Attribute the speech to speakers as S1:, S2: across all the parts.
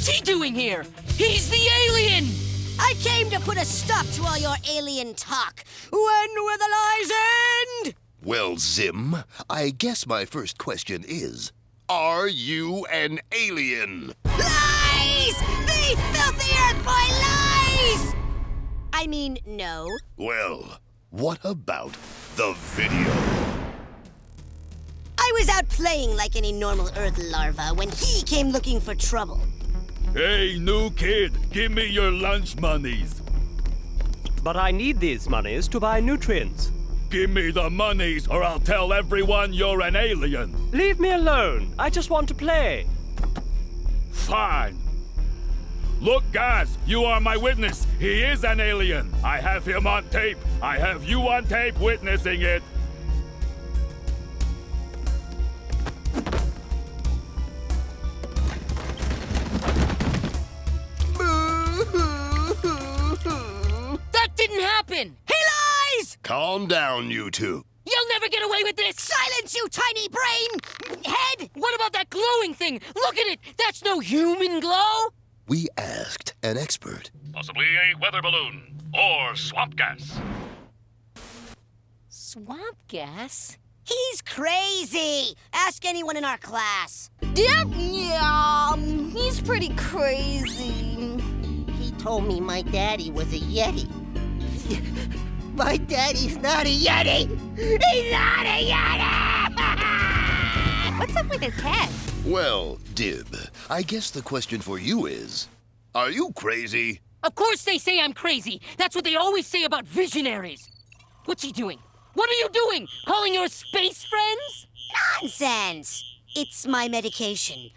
S1: What's he doing here? He's the alien!
S2: I came to put a stop to all your alien talk. When will the lies end?
S3: Well, Zim, I guess my first question is Are you an alien?
S2: Lies! The filthy Earth Boy lies! I mean, no.
S3: Well, what about the video?
S2: I was out playing like any normal Earth larva when he came looking for trouble.
S4: Hey, new kid, give me your lunch monies.
S5: But I need these monies to buy nutrients.
S4: Give me the monies or I'll tell everyone you're an alien.
S5: Leave me alone. I just want to play.
S4: Fine. Look, guys, you are my witness. He is an alien. I have him on tape. I have you on tape witnessing it.
S3: Calm down, you two.
S1: You'll never get away with this!
S2: Silence, you tiny brain! Head!
S1: What about that glowing thing? Look at it! That's no human glow!
S3: We asked an expert.
S4: Possibly a weather balloon or swamp gas.
S1: Swamp gas?
S2: He's crazy! Ask anyone in our class.
S6: Yep, yeah, he's pretty crazy.
S7: He told me my daddy was a Yeti. my daddy's not a Yeti! He's not a Yeti!
S6: What's up with his head?
S3: Well, Dib, I guess the question for you is Are you crazy?
S1: Of course they say I'm crazy. That's what they always say about visionaries. What's he doing? What are you doing? Calling your space friends?
S2: Nonsense! It's my medication.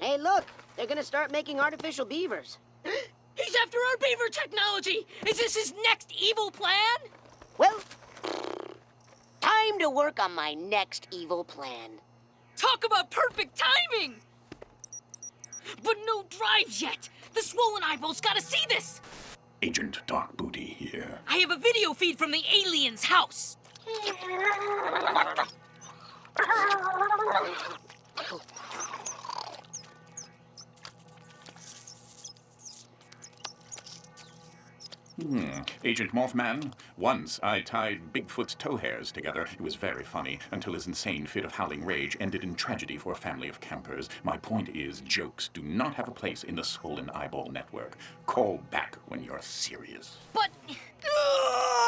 S7: Hey, look! They're gonna start making artificial beavers.
S1: He's after our beaver technology! Is this his next evil plan?
S7: Well, time to work on my next evil plan.
S1: Talk about perfect timing! But no drives yet! The swollen eyeballs gotta see this!
S8: Agent Dark Booty here.
S1: I have a video feed from the alien's house.
S8: Hmm. Agent Mothman, once I tied Bigfoot's toe hairs together. It was very funny until his insane fit of howling rage ended in tragedy for a family of campers. My point is, jokes do not have a place in the Swollen Eyeball Network. Call back when you're serious.
S1: But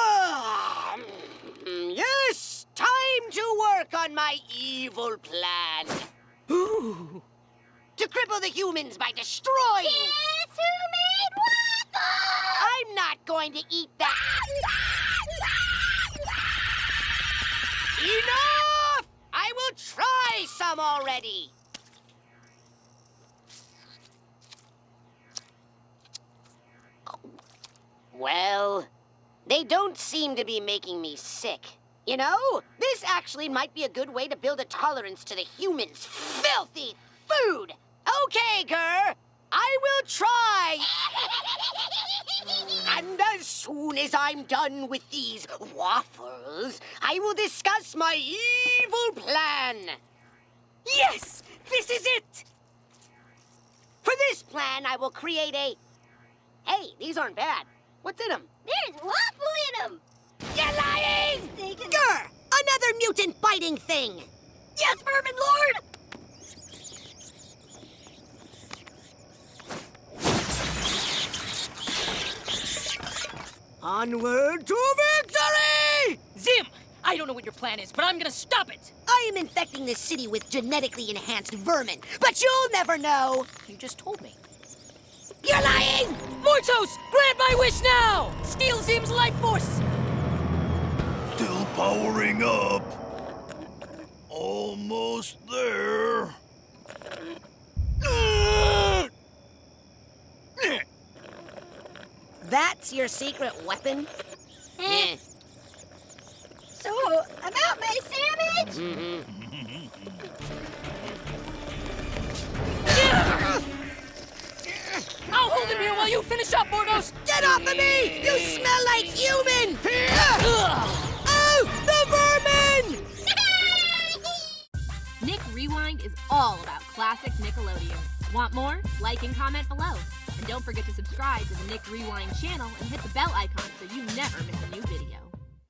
S7: Yes! Time to work on my evil plan. To cripple the humans by destroying.
S6: Guess who made waffles?
S7: I'm not going to eat that. Enough! I will try some already. Well, they don't seem to be making me sick. You know, this actually might be a good way to build a tolerance to the humans' filthy food. Okay, GIR, I will try. And as soon as I'm done with these waffles, I will discuss my evil plan.
S1: yes! This is it!
S7: For this plan, I will create a. Hey, these aren't bad. What's in them?
S6: There's waffle in them.
S7: You're lying!
S2: Grr! Another mutant biting thing!
S6: Yes, Vermin Lord.
S2: Onward to victory!
S1: Zim! I don't know what your plan is, but I'm gonna stop it!
S2: I am infecting this city with genetically enhanced vermin, but you'll never know!
S1: You just told me.
S2: You're lying!
S1: Mortos! Grant my wish now! Steal Zim's life force!
S4: Still powering up. Almost there.
S2: That's your secret weapon?
S7: Eh.
S6: So, about my sandwich?
S1: I'll hold him here while you finish up, Mortos!
S2: Get off of me! You smell like human!
S9: Rewind is all about classic Nickelodeon. Want more? Like and comment below. And don't forget to subscribe to the Nick Rewind channel and hit the bell icon so you never miss a new video.